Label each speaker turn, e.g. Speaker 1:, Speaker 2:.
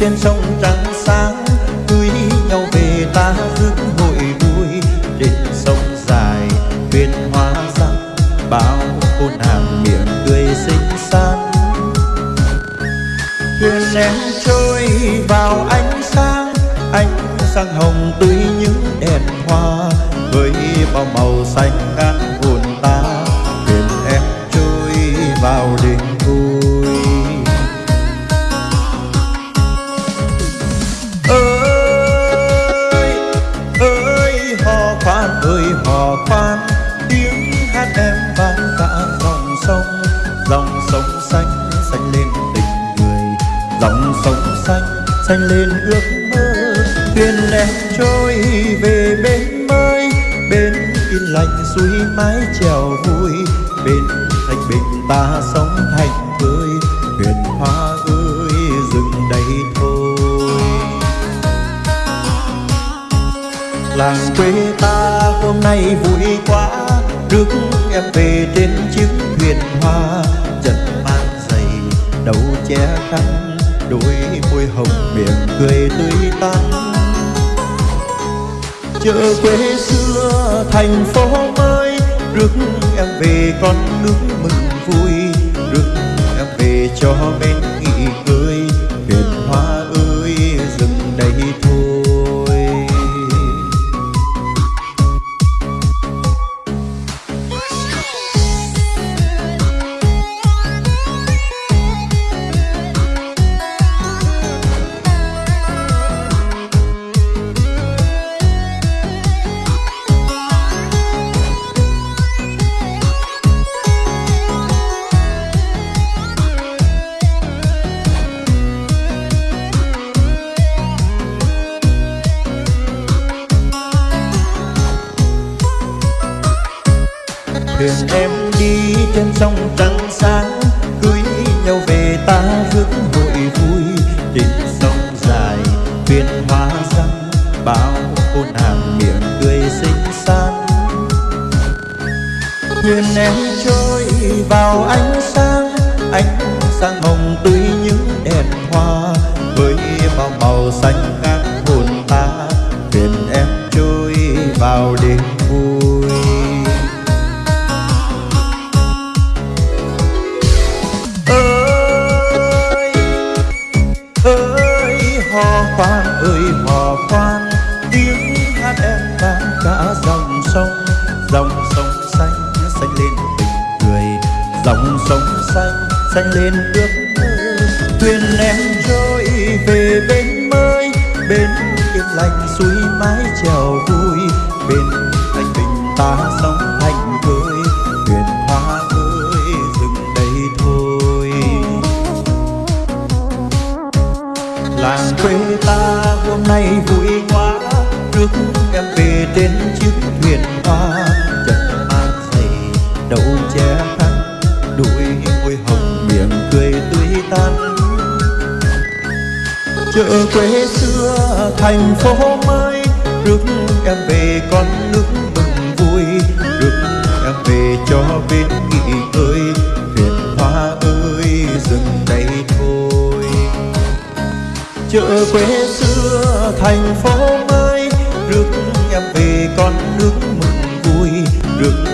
Speaker 1: trên sông trắng sáng, cưới nhau về ta rước hội vui trên sông dài viên hoa răng, bao cô nàng miệng cười xinh xắn. Thuyền em trôi vào ánh sáng ánh sáng hồng tươi những đèn hoa với bao màu xanh ngát hồn ta. Thuyền em trôi vào đêm hò khoan ơi hò khoan. Tiếng hát em vang cả dòng sông. Dòng sông xanh xanh lên tình người. Dòng sông xanh xanh lên ước mơ. Thuyền em trôi về bên mới bên yên lành suối mái chèo vui. Bên thanh bình ta sống thành tươi, thuyền hoa ơi dừng đây làng quê ta hôm nay vui quá. Rước em về trên chiếc thuyền hoa chân mang giày, đầu che khăn, đôi môi hồng miệng cười tươi tắn. Chợ quê xưa thành phố mới rước em về con nước mừng vui. Rước em về cho bên nghỉ ngơi, thuyền hoa ơi dừng đây thôi thuyền em đi trên sông trắng sáng cưới nhau về ta rước hội vui. Tình sông dài viên hoa răng, bao cô nàng miệng cười xinh xắn. Thuyền em trôi vào ánh sáng ánh sáng hồng tươi những đèn hoa. Khoan ơi hò khoan tiếng hát em vang cả dòng sông. Dòng sông xanh xanh lên tình người. Dòng sông xanh xanh lên ước cười tươi tắn. Chợ quê xưa thành phố mới, rước em về con nước mừng vui. Rước em về cho bên nghỉ ngơi thuyền hoa ơi dừng đây thôi. Chợ quê xưa thành phố mới, rước em về con nước mừng vui. Rước